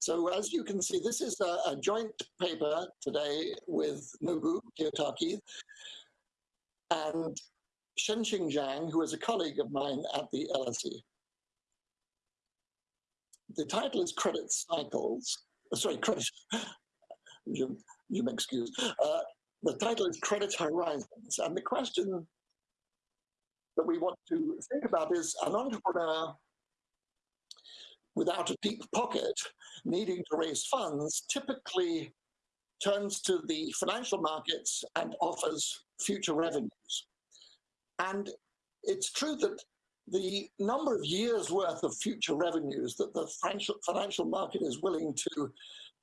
So as you can see, this is a, a joint paper today with Nobu Kiyotaki and Shengxing Zhang, who is a colleague of mine at the LSE. The title is Credit Cycles, sorry, Credit, you, you may excuse. Uh, the title is Credit Horizons, and the question that we want to think about is an entrepreneur without a deep pocket needing to raise funds typically turns to the financial markets and offers future revenues. And it's true that the number of years worth of future revenues that the financial, market is willing to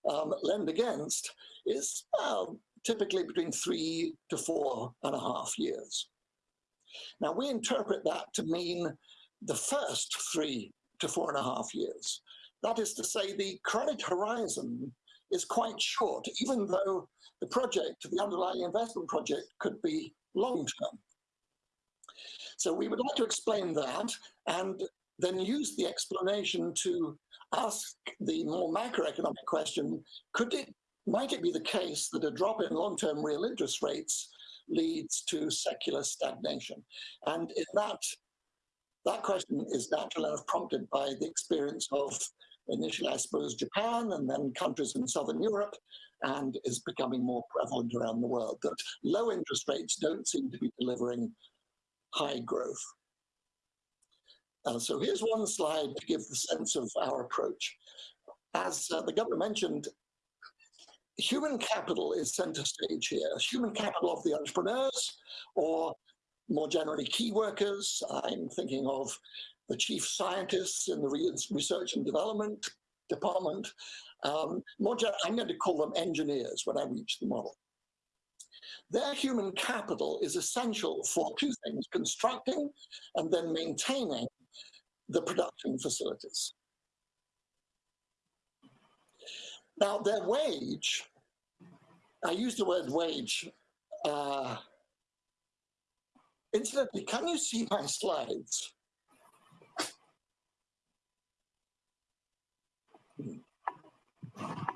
um, lend against is uh, typically between three to four and a half years. Now we interpret that to mean the first three to four and a half years. That is to say the credit horizon is quite short, even though the project, the underlying investment project could be long term. So we would like to explain that and then use the explanation to ask the more macroeconomic question, could it, might it be the case that a drop in long-term real interest rates leads to secular stagnation? And in that, that question is naturally enough prompted by the experience of initially, I suppose, Japan and then countries in Southern Europe, and is becoming more prevalent around the world, that low interest rates don't seem to be delivering high growth. Uh, so here's one slide to give the sense of our approach. As uh, the governor mentioned, human capital is center stage here. Human capital of the entrepreneurs, or more generally, key workers. I'm thinking of the chief scientists in the research and development department. Um, more I'm going to call them engineers when I reach the model. Their human capital is essential for two things, constructing and then maintaining the production facilities. Now, their wage, I use the word wage, uh, incidentally, can you see my slides?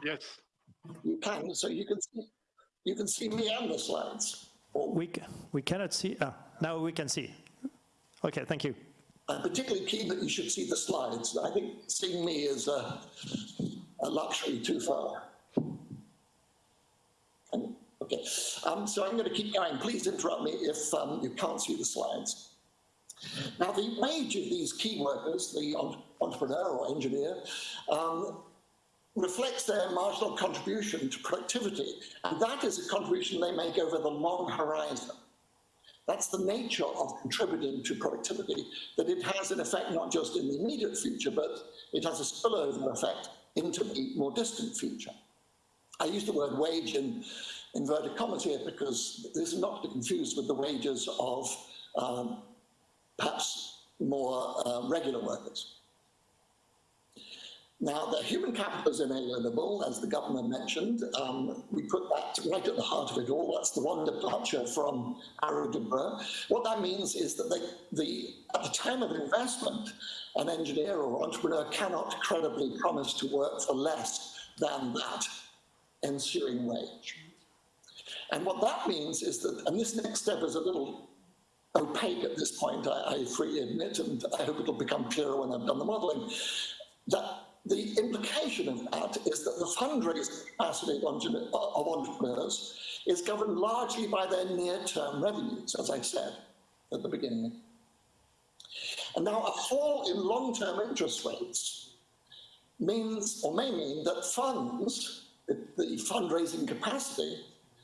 Yes. You can, so you can see, you can see me and the slides. We, we cannot see, ah, now we can see. Okay, thank you. I'm particularly keen that you should see the slides. I think seeing me is a, a luxury too far. Okay, um, so I'm going to keep going. Please interrupt me if um, you can't see the slides. Now, the wage of these key workers, the entrepreneur or engineer, um, reflects their marginal contribution to productivity, and that is a contribution they make over the long horizon. That's the nature of contributing to productivity, that it has an effect not just in the immediate future, but it has a spillover effect into the more distant future. I use the word wage in inverted commas here because this is not to be confused with the wages of um, perhaps more uh, regular workers. Now, the human capital is inalienable, as the governor mentioned. Um, we put that right at the heart of it all. That's the one departure from Arrow. What that means is that the, at the time of investment, an engineer or entrepreneur cannot credibly promise to work for less than that ensuing wage. And what that means is that, and this next step is a little opaque at this point, I, I freely admit, and I hope it'll become clearer when I've done the modeling, that the implication of that is that the fundraising capacity of entrepreneurs is governed largely by their near-term revenues, as I said at the beginning. And now a fall in long-term interest rates means, or may mean, that funds, the fundraising capacity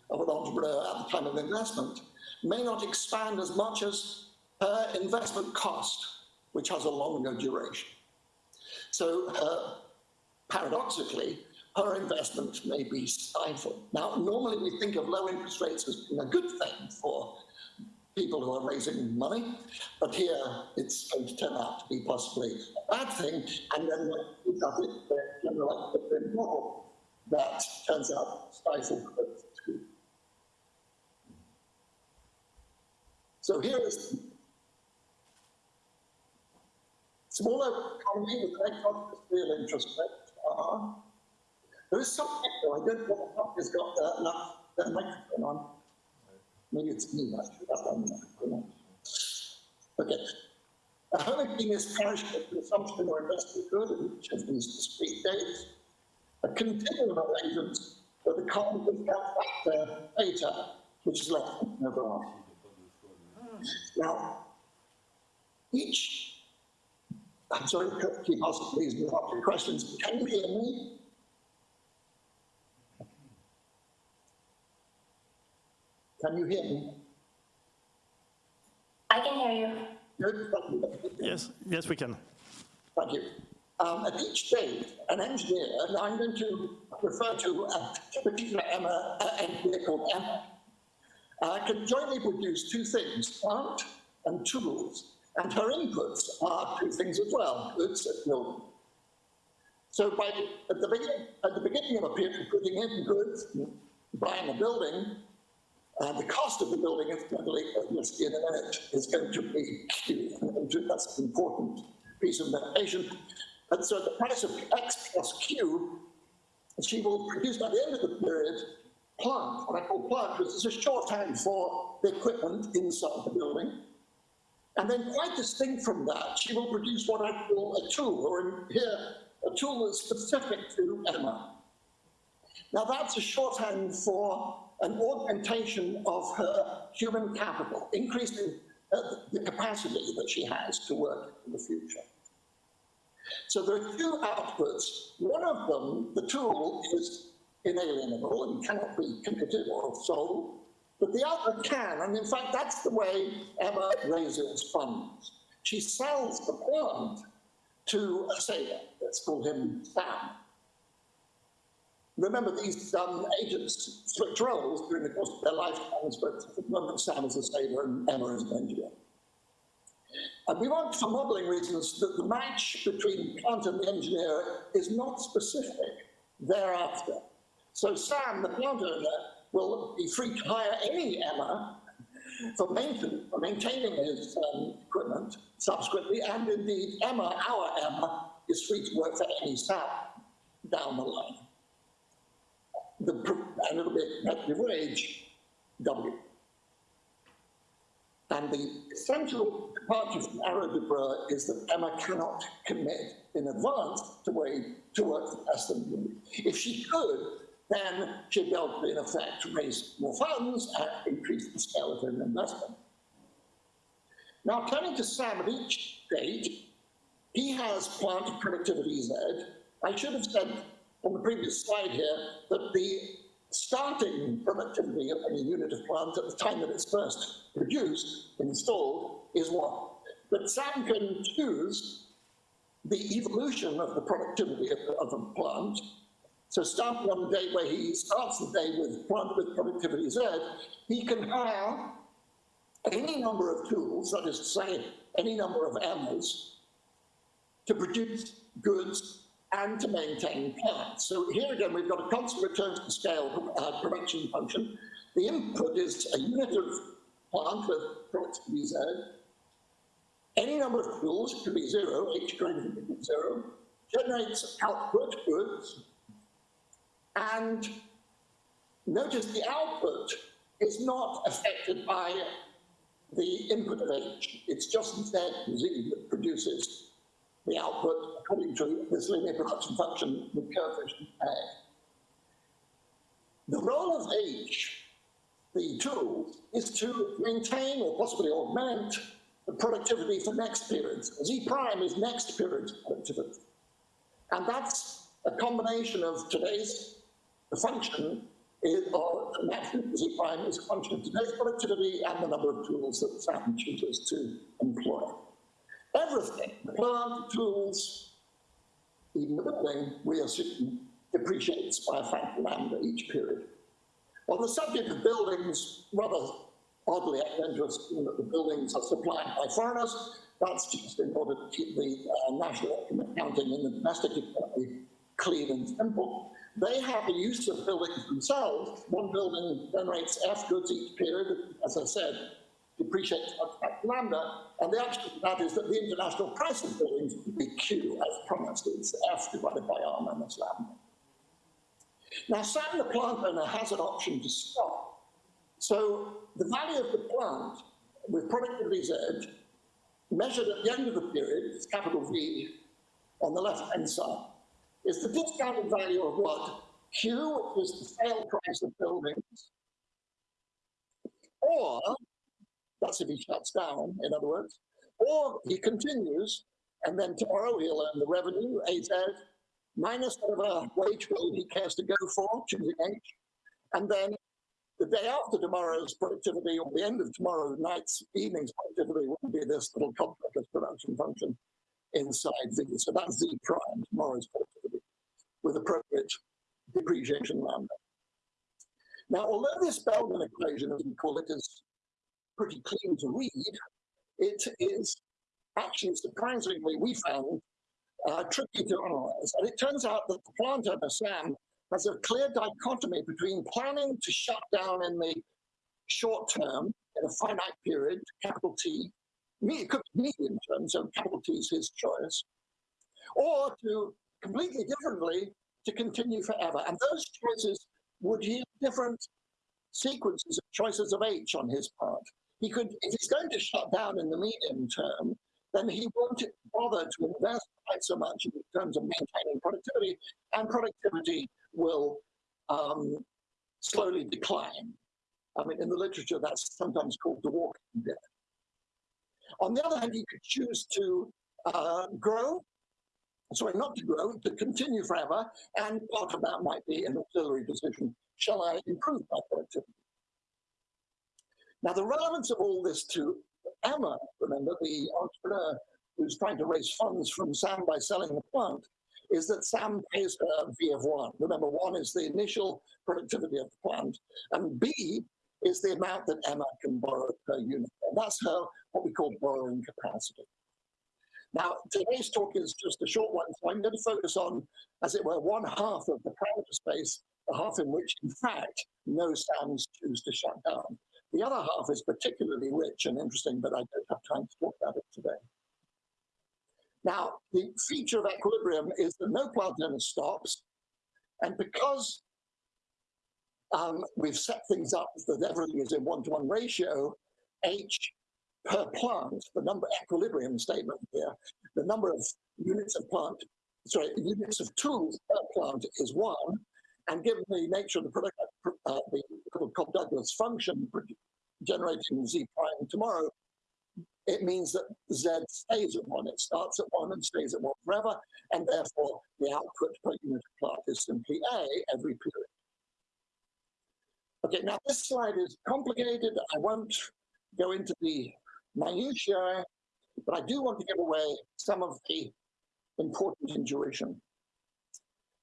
of an entrepreneur at the time of investment, may not expand as much as her investment cost, which has a longer duration. So uh, paradoxically, her investment may be stifled. Now, normally we think of low interest rates as being a good thing for people who are raising money, but here it's going to turn out to be possibly a bad thing, and then got it, the general model that turns out stifled growth too. So here is Smaller economy with high real interest rates are There is some echo. I don't know what the copy has got that, enough uh, microphone on. Maybe it's me. Done. Okay. A is parish of consumption or investment good in each of these discrete dates. A continuum of agents with a common discount factor theta, which is less than over R. Now, each, I'm sorry, keep asking please, me asking questions. Can you hear me? Can you hear me? I can hear you. Good. Yes, yes, we can. Thank you. Um, at each stage, an engineer, and I'm going to refer to a particular Emma, uh, engineer called Emma, uh, can jointly produce two things, art and tools. And her inputs are two things as well, goods and building. So by, at, the beginning, at the beginning of a period, putting in goods, buying a building, uh, the cost of the building, incidentally, as we'll see in a minute, is going to be Q. That's an important piece of notation. And so the price of X plus Q, she will produce by the end of the period plant, what I call plant, which is a shorthand for the equipment inside the building. And then quite distinct from that, she will produce what I call a tool, or here, a tool that's specific to Emma. Now that's a shorthand for an augmentation of her human capital, increasing uh, the capacity that she has to work in the future. So there are two outputs. One of them, the tool, is inalienable and cannot be committed or sold, but the other can, and in fact that's the way Emma raises funds. She sells the plant to a sailor, let's call him Sam. Remember, these um, agents switch roles during the course of their lifetimes, but at the moment Sam is a sailor and Emma is an engineer. And we want, for modelling reasons, that the match between plant and the engineer is not specific thereafter. So Sam, the plant owner, will be free to hire any Emma for, maintain, for maintaining his um, equipment subsequently, and indeed Emma, our Emma, is free to work for any Sam down the line. The, and it'll be wage, W. And the essential departure from Debreu is that Emma cannot commit in advance to, to work for less than. If she could, then able to, in effect, raise more funds and increase the scale of investment. Now, turning to Sam at each stage, he has plant productivity Z. I should have said on the previous slide here that the starting productivity of any unit of plant at the time that it's first produced, installed, is one. But Sam can choose the evolution of the productivity of, of a plant. So starting on the day where he starts the day with plant with productivity Z, he can hire any number of tools, that is to say, any number of Emmas, to produce goods and to maintain plants. So here again, we've got a constant return to scale uh, production function. The input is a unit of plant with productivity Z. Any number of tools, could be zero, h greater than zero, generates output goods. And notice the output is not affected by the input of h. It's just instead z that produces the output according to this linear production function with coefficient A. The role of H, the tool, is to maintain or possibly augment the productivity for next periods. Z prime is next period's productivity. And that's a combination of today's the function is, or maximum Z prime is a function of today's productivity and the number of tools that Sam chooses to employ. Everything, plant, tools, even the building, we assume, depreciates by a factor lambda each period. On the subject of buildings, rather oddly, I tend to assume that the buildings are supplied by foreigners. That's just in order to keep the uh, national accounting in the domestic economy clean and simple. They have a use of buildings themselves. One building generates F goods each period, as I said, depreciates at lambda, and the answer to that is that the international price of buildings would be Q as promised. It's F divided by R minus lambda. Now, Sam, the plant owner, has an option to stop. So the value of the plant with productivity Z measured at the end of the period, it's capital V on the left-hand side, is the discounted value of what? Q, which is the sale price of buildings, or, that's if he shuts down, in other words, or he continues, and then tomorrow he'll earn the revenue, AZ, minus whatever wage bill he cares to go for, choosing H, and then the day after tomorrow's productivity, or the end of tomorrow night's evening's productivity, will be this little complex production function inside Z. So that's Z prime, tomorrow's productivity, with appropriate depreciation lambda. Now, although this Bellman equation, as we call it, is pretty clean to read, it is actually surprisingly, we found, uh, tricky to analyze. And it turns out that the plant owner, Sam, has a clear dichotomy between planning to shut down in the short term, in a finite period, capital T, it could be medium term, so capital T is his choice, or to completely differently, to continue forever. And those choices would yield different sequences of choices of H on his part. He could, if he's going to shut down in the medium term, then he won't bother to invest quite so much in terms of maintaining productivity, and productivity will um, slowly decline. I mean, in the literature, that's sometimes called the walking dead. On the other hand, he could choose to uh, grow, sorry, not to grow, to continue forever, and part of that might be an auxiliary decision. Shall I improve my productivity? Now, the relevance of all this to Emma, remember, the entrepreneur who's trying to raise funds from Sam by selling the plant, is that Sam pays her V of one. Remember, one is the initial productivity of the plant, and B is the amount that Emma can borrow per unit. And that's her, what we call borrowing capacity. Now, today's talk is just a short one, so I'm going to focus on, as it were, one half of the parameter space, the half in which, in fact, no Sams choose to shut down. The other half is particularly rich and interesting, but I don't have time to talk about it today. Now, the feature of equilibrium is that no plant owner stops, and because um, we've set things up that everything is in one-to-one -one ratio, H per plant, the number equilibrium statement here, the number of units of plant, sorry, units of tools per plant is one, and given the nature of the product, uh, the Cobb-Douglas function generating Z prime tomorrow, it means that Z stays at one. It starts at one and stays at one forever, and therefore the output per unit of plant is simply A every period. Okay, now this slide is complicated. I won't go into the minutiae, but I do want to give away some of the important intuition.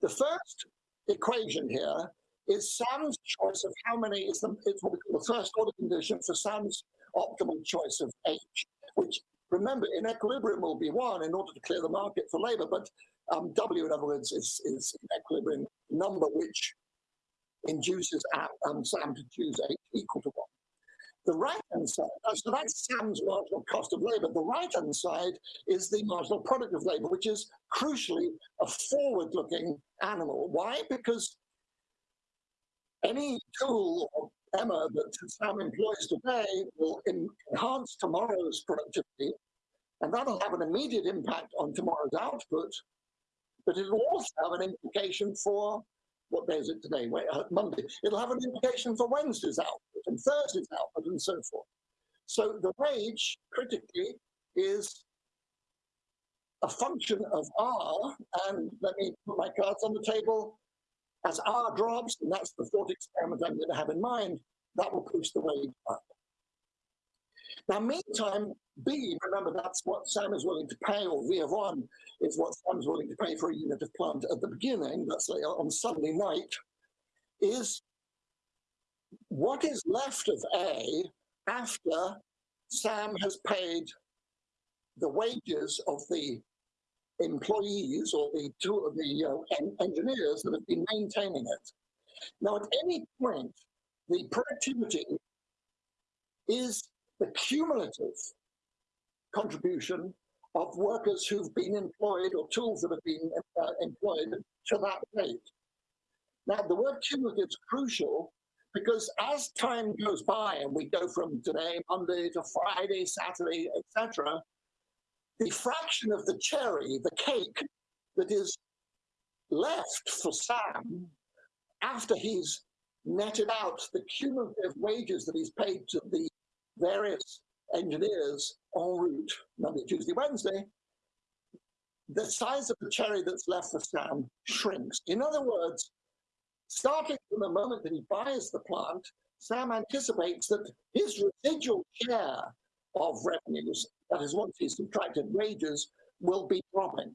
The first equation here is Sam's choice of how many is the, it's what we call the first order condition for Sam's optimal choice of H, which remember in equilibrium will be one in order to clear the market for labor, but um, W in other words is, is an equilibrium number which induces um, Sam to choose H equal to one. The right-hand side, uh, so that's Sam's marginal cost of labor. The right-hand side is the marginal product of labor, which is crucially a forward-looking animal. Why? Because any tool or Emma that Sam employs today will enhance tomorrow's productivity, and that'll have an immediate impact on tomorrow's output, but it'll also have an implication for what day is it today? Uh, Monday. It'll have an implication for Wednesday's output and Thursday's output and so forth. So the wage, critically, is a function of R, and let me put my cards on the table. As R drops, and that's the thought experiment I'm going to have in mind, that will push the wage up. Now, meantime, B, remember that's what Sam is willing to pay, or V of one is what Sam's willing to pay for a unit of plant at the beginning, let's say on Sunday night, is what is left of A after Sam has paid the wages of the employees or the two of the uh, engineers that have been maintaining it. Now, at any point, the productivity is the cumulative contribution of workers who've been employed or tools that have been uh, employed to that rate. Now, the word cumulative is crucial because as time goes by and we go from today, Monday to Friday, Saturday, etc., the fraction of the cherry, the cake that is left for Sam after he's netted out the cumulative wages that he's paid to the various engineers en route Monday, Tuesday, Wednesday, the size of the cherry that's left for Sam shrinks. In other words, starting from the moment that he buys the plant, Sam anticipates that his residual share of revenues, that is once he's subtracted wages, will be dropping.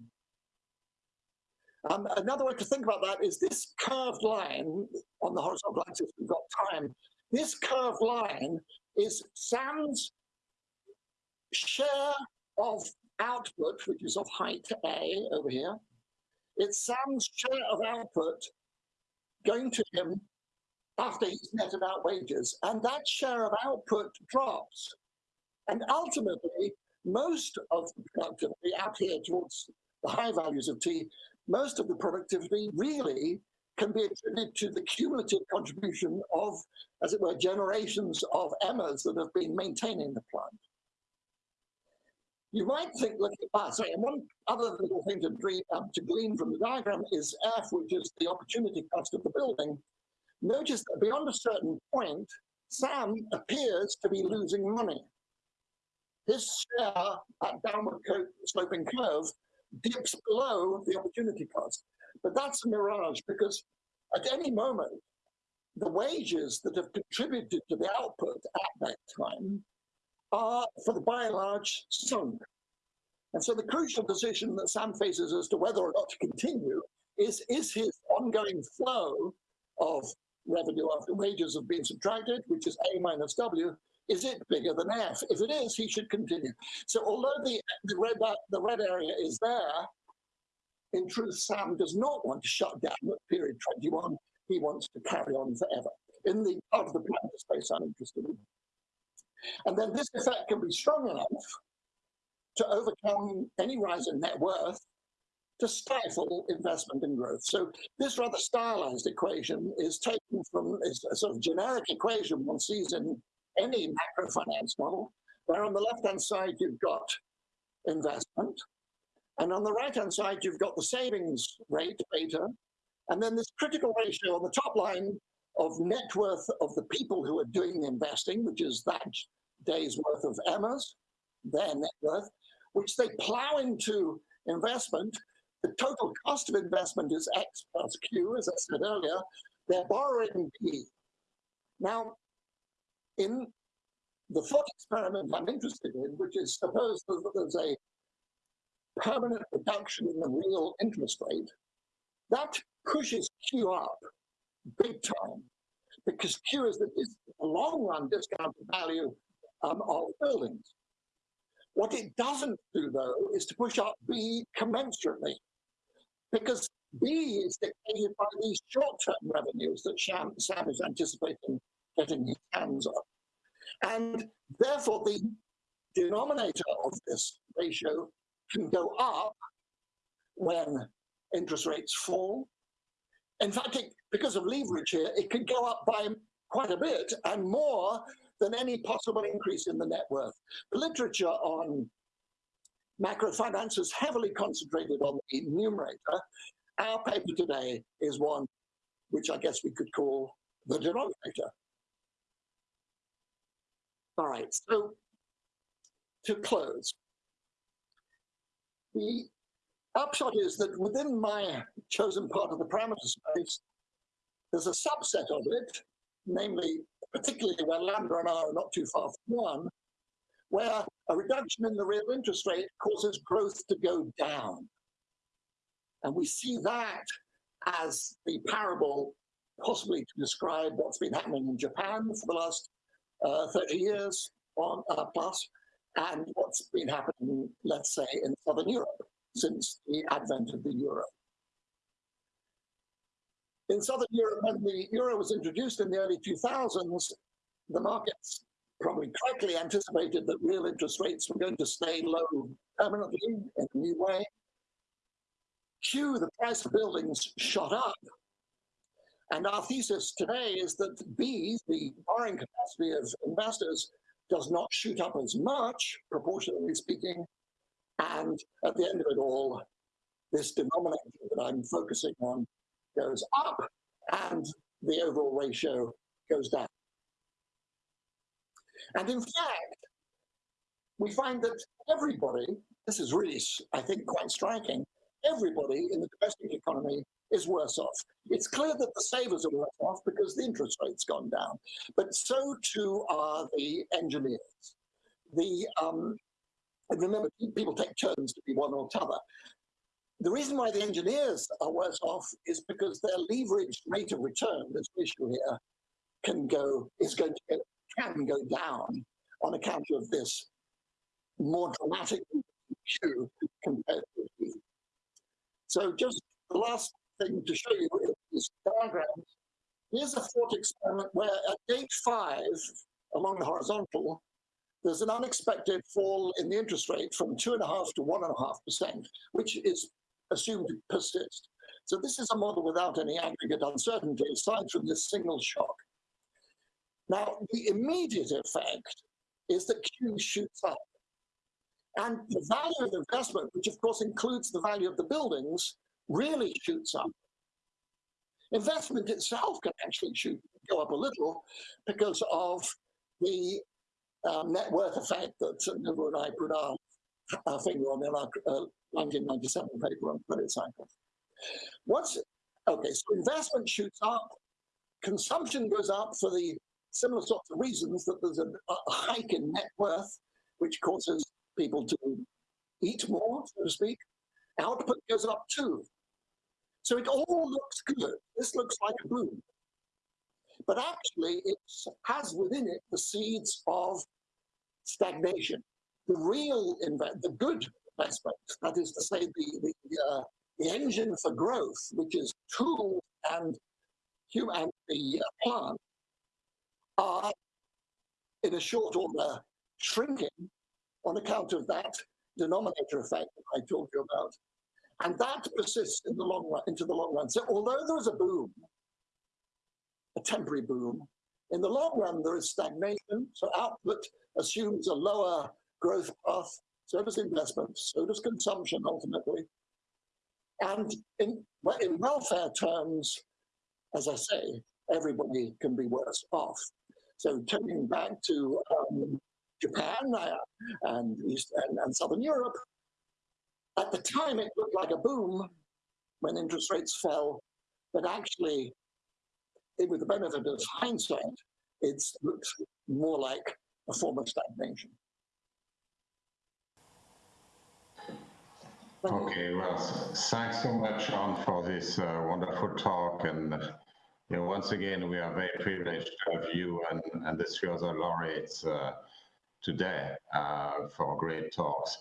Um, another way to think about that is this curved line on the horizontal axis, we've got time. This curved line is Sam's share of output, which is of height A over here. It's Sam's share of output going to him after he's netted out wages. And that share of output drops. And ultimately, most of the productivity out here towards the high values of T, most of the productivity really can be attributed to the cumulative contribution of, as it were, generations of Emmas that have been maintaining the plant. You might think, look, ah, sorry, and one other little thing to, dream, um, to glean from the diagram is F, which is the opportunity cost of the building. Notice that beyond a certain point, Sam appears to be losing money. His share at downward sloping curve dips below the opportunity cost. But that's a mirage because at any moment, the wages that have contributed to the output at that time are, for the by and large, sunk. And so the crucial decision that Sam faces as to whether or not to continue is, is his ongoing flow of revenue after wages have been subtracted, which is A minus W, is it bigger than F? If it is, he should continue. So although the, the, red, the red area is there, in truth, Sam does not want to shut down at period 21. He wants to carry on forever in the part of the planet space I'm interested in. And then this effect can be strong enough to overcome any rise in net worth to stifle investment and growth. So this rather stylized equation is taken from is a sort of generic equation one sees in any macro finance model, where on the left-hand side you've got investment, and on the right-hand side you've got the savings rate, beta, and then this critical ratio on the top line of net worth of the people who are doing the investing, which is that day's worth of Emmas, their net worth, which they plow into investment. The total cost of investment is X plus Q, as I said earlier. They're borrowing B. Now, in the thought experiment I'm interested in, which is suppose that there's a permanent reduction in the real interest rate, that pushes Q up big time because is the, long run discount value um, of buildings. What it doesn't do, though, is to push up B commensurately, because B is dictated by these short-term revenues that Sam, Sam is anticipating getting his hands on. And therefore, the denominator of this ratio can go up when interest rates fall. In fact, it, because of leverage here, it could go up by quite a bit and more than any possible increase in the net worth. The literature on macrofinance is heavily concentrated on the numerator. Our paper today is one which I guess we could call the denominator. All right, so to close, the upshot is that within my chosen part of the parameter space, there's a subset of it, namely particularly where lambda and r are not too far from one, where a reduction in the real interest rate causes growth to go down. And we see that as the parable possibly to describe what's been happening in Japan for the last uh, 30 years on uh, plus, and what's been happening, let's say, in Southern Europe since the advent of the euro. In Southern Europe, when the euro was introduced in the early 2000s, the markets probably correctly anticipated that real interest rates were going to stay low permanently in a new way. Q, the price of buildings shot up. And our thesis today is that B, the borrowing capacity of investors, does not shoot up as much, proportionally speaking. And at the end of it all, this denominator that I'm focusing on goes up and the overall ratio goes down. And in fact, we find that everybody, this is really, I think, quite striking, everybody in the domestic economy is worse off. It's clear that the savers are worse off because the interest rate's gone down, but so too are the engineers. The um, remember, people take turns to be one or t'other. The reason why the engineers are worse off is because their leveraged rate of return, this issue here, can go is going to can go down on account of this more dramatic issue compared to So just the last thing to show you is this diagram. Here's a thought experiment where at date five, along the horizontal, there's an unexpected fall in the interest rate from two and a half to one and a half percent, which is assumed to persist. So this is a model without any aggregate uncertainty aside from this single shock. Now, the immediate effect is that Q shoots up. And the value of investment, which of course includes the value of the buildings, really shoots up. Investment itself can actually shoot, go up a little because of the um, net worth effect that Nobu and I put our, our finger on our uh, 1997 paper on credit cycles. What's okay? So investment shoots up, consumption goes up for the similar sorts of reasons that there's a, a hike in net worth, which causes people to eat more, so to speak. Output goes up too. So it all looks good. This looks like a boom. But actually, it has within it the seeds of stagnation. The real, the good investment, that is to say, the, the, uh, the engine for growth, which is tools and human, and the uh, plant, are in a short order shrinking on account of that denominator effect that I told you about. And that persists in the long run, into the long run. So although there is a boom, a temporary boom, in the long run there is stagnation. So output assumes a lower growth path, so does investment, so does consumption ultimately. And in, in welfare terms, as I say, everybody can be worse off. So turning back to um, Japan uh, and East and, and Southern Europe, at the time it looked like a boom when interest rates fell, but actually, it, with the benefit of hindsight, it looks more like a form of stagnation. Okay, well, thanks so much, John, for this uh, wonderful talk. And you know, once again, we are very privileged to have you and, and the three other laureates uh, today uh, for great talks.